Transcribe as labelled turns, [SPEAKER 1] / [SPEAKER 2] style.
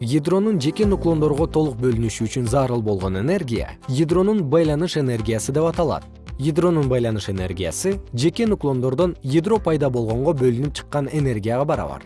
[SPEAKER 1] ядронун жеке нуклондорго толук бөлүнүшү үчүн зарыл болгон энергия ядронун байланыш энергиясы деп аталат. Ядронун байланыш энергиясы жеке нуклондордон ядро пайда болгонго бөлүнүп чыккан энергияга барабар.